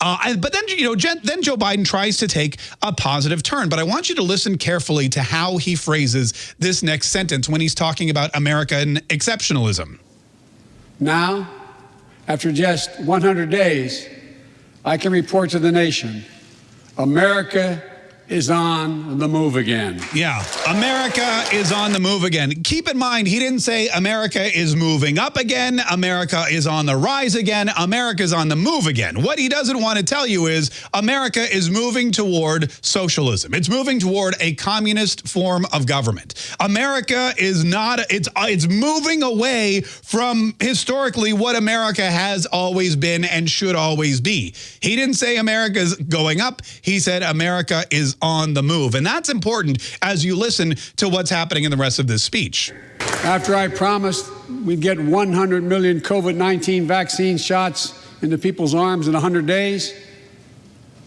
Uh, but then, you know, then Joe Biden tries to take a positive turn. But I want you to listen carefully to how he phrases this next sentence when he's talking about American exceptionalism. Now, after just 100 days, I can report to the nation America is on the move again. Yeah, America is on the move again. Keep in mind, he didn't say America is moving up again. America is on the rise again. America's on the move again. What he doesn't want to tell you is America is moving toward socialism. It's moving toward a communist form of government. America is not, it's, it's moving away from historically what America has always been and should always be. He didn't say America's going up. He said America is on the move. And that's important as you listen to what's happening in the rest of this speech. After I promised we'd get 100 million COVID-19 vaccine shots into people's arms in 100 days,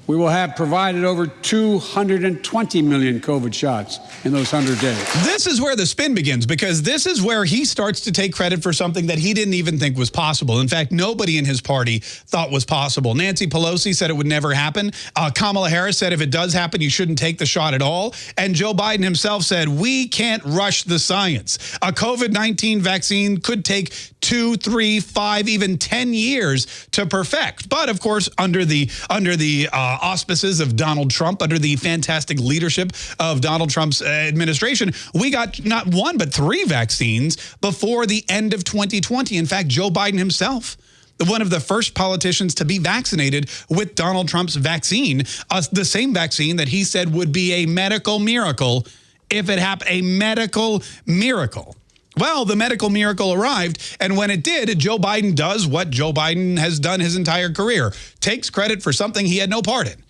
we will have provided over 220 million COVID shots in those 100 days. This is where the spin begins because this is where he starts to take credit for something that he didn't even think was possible. In fact, nobody in his party thought was possible. Nancy Pelosi said it would never happen. Uh, Kamala Harris said if it does happen, you shouldn't take the shot at all. And Joe Biden himself said, we can't rush the science. A COVID-19 vaccine could take two, three, five, even 10 years to perfect. But of course, under the under the uh, auspices of Donald Trump, under the fantastic leadership of Donald Trump's uh, administration, we got not one but three vaccines before the end of 2020. In fact, Joe Biden himself one of the first politicians to be vaccinated with Donald Trump's vaccine, uh, the same vaccine that he said would be a medical miracle if it happened, a medical miracle. Well, the medical miracle arrived, and when it did, Joe Biden does what Joe Biden has done his entire career, takes credit for something he had no part in.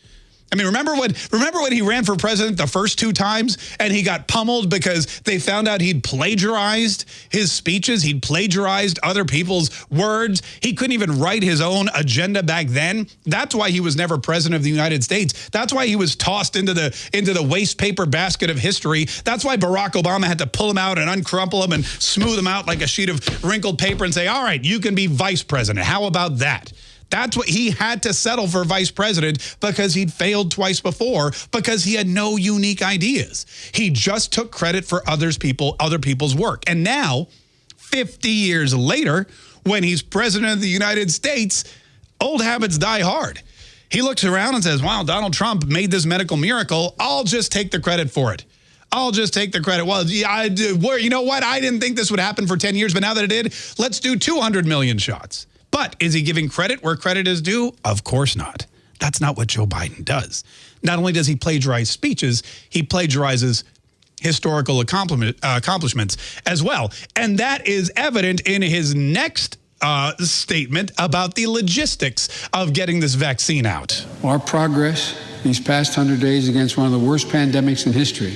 I mean, remember when remember when he ran for president the first two times and he got pummeled because they found out he'd plagiarized his speeches, he'd plagiarized other people's words. He couldn't even write his own agenda back then. That's why he was never president of the United States. That's why he was tossed into the into the waste paper basket of history. That's why Barack Obama had to pull him out and uncrumple him and smooth him out like a sheet of wrinkled paper and say, "All right, you can be vice president. How about that?" That's what he had to settle for vice president because he'd failed twice before because he had no unique ideas. He just took credit for others people, other people's work. And now, 50 years later, when he's president of the United States, old habits die hard. He looks around and says, wow, Donald Trump made this medical miracle. I'll just take the credit for it. I'll just take the credit. Well, I. You know what? I didn't think this would happen for 10 years, but now that it did, let's do 200 million shots. But is he giving credit where credit is due? Of course not. That's not what Joe Biden does. Not only does he plagiarize speeches, he plagiarizes historical accomplishments as well. And that is evident in his next uh, statement about the logistics of getting this vaccine out. Our progress these past 100 days against one of the worst pandemics in history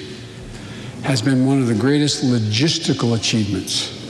has been one of the greatest logistical achievements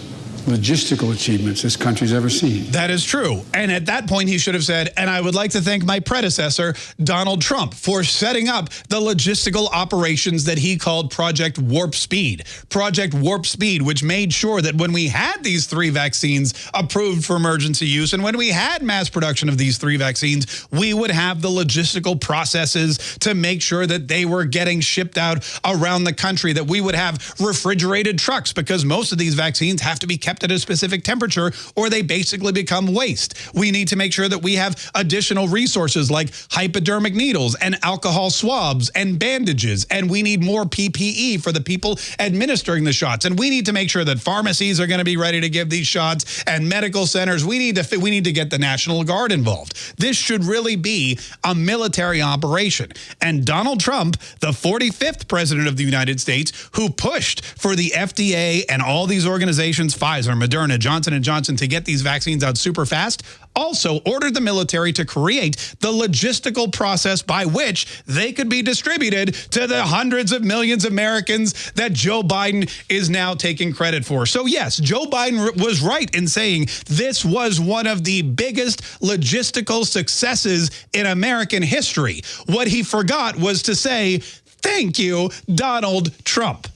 logistical achievements this country's ever seen. That is true. And at that point, he should have said, and I would like to thank my predecessor, Donald Trump, for setting up the logistical operations that he called Project Warp Speed. Project Warp Speed, which made sure that when we had these three vaccines approved for emergency use, and when we had mass production of these three vaccines, we would have the logistical processes to make sure that they were getting shipped out around the country, that we would have refrigerated trucks, because most of these vaccines have to be kept kept at a specific temperature or they basically become waste. We need to make sure that we have additional resources like hypodermic needles and alcohol swabs and bandages. And we need more PPE for the people administering the shots. And we need to make sure that pharmacies are going to be ready to give these shots and medical centers. We need to we need to get the National Guard involved. This should really be a military operation. And Donald Trump, the 45th president of the United States, who pushed for the FDA and all these organizations, Pfizer, Pfizer, Moderna, Johnson & Johnson to get these vaccines out super fast, also ordered the military to create the logistical process by which they could be distributed to the hundreds of millions of Americans that Joe Biden is now taking credit for. So yes, Joe Biden was right in saying this was one of the biggest logistical successes in American history. What he forgot was to say, thank you, Donald Trump.